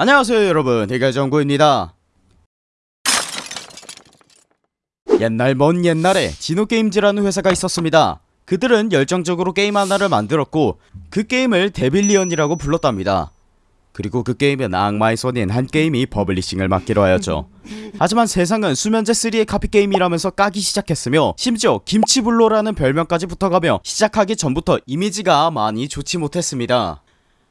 안녕하세요 여러분. 대결정구입니다. 옛날 먼 옛날에 지노게임즈라는 회사가 있었습니다. 그들은 열정적으로 게임 하나를 만들었고 그 게임을 데빌리언이라고 불렀답니다. 그리고 그 게임은 악마의 손인 한게임이 publishing을 맡기로 하였죠. 하지만 세상은 수면제3의 카피게임이라면서 까기 시작했으며 심지어 김치불로라는 별명까지 붙어가며 시작하기 전부터 이미지가 많이 좋지 못했습니다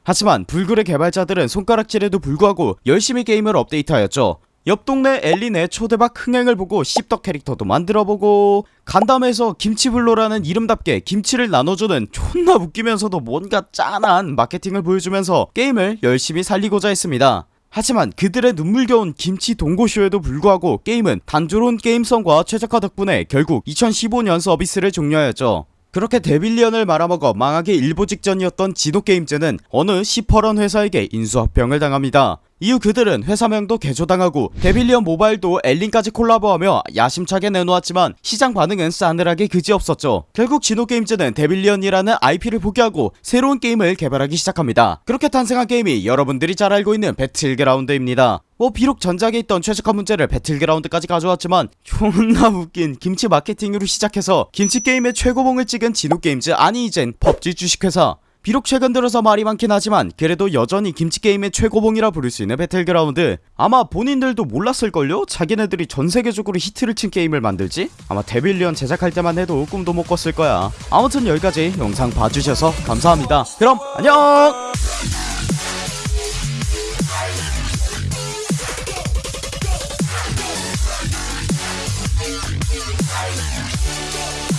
하지만 불굴의 개발자들은 손가락질에도 불구하고 열심히 게임을 업데이트하였죠. 옆 동네 엘린의 초대박 흥행을 보고 씹덕 캐릭터도 만들어보고 간담회에서 김치불로라는 이름답게 김치를 나눠주는 존나 웃기면서도 뭔가 짠한 마케팅을 보여주면서 게임을 열심히 살리고자 했습니다. 하지만 그들의 눈물겨운 김치 동고쇼에도 불구하고 게임은 단조로운 게임성과 최적화 덕분에 결국 2015년 서비스를 종료하였죠 그렇게 데빌리언을 말아먹어 망하기 일보 직전이었던 지노게임즈는 어느 시퍼런 회사에게 인수합병을 당합니다. 이후 그들은 회사명도 개조당하고 데빌리언 모바일도 엘린까지 콜라보하며 야심차게 내놓았지만 시장 반응은 싸늘하기 그지없었죠. 결국 지노게임즈는 데빌리언이라는 IP를 포기하고 새로운 게임을 개발하기 시작합니다. 그렇게 탄생한 게임이 여러분들이 잘 알고 있는 배틀그라운드입니다 뭐 비록 전작에 있던 최적화 문제를 배틀그라운드까지 가져왔지만 존나 웃긴 김치 마케팅으로 시작해서 김치 게임의 최고봉을 찍은 지노게임즈 아니 이젠 펍지 주식회사. 비록 최근 들어서 말이 많긴 하지만 그래도 여전히 김치게임의 최고봉이라 부를 수 있는 배틀그라운드. 아마 본인들도 몰랐을걸요? 자기네들이 전세계적으로 히트를 친 게임을 만들지? 아마 데빌리언 제작할 때만 해도 꿈도 못 꿨을 거야. 아무튼 여기까지 영상 봐주셔서 감사합니다. 그럼 안녕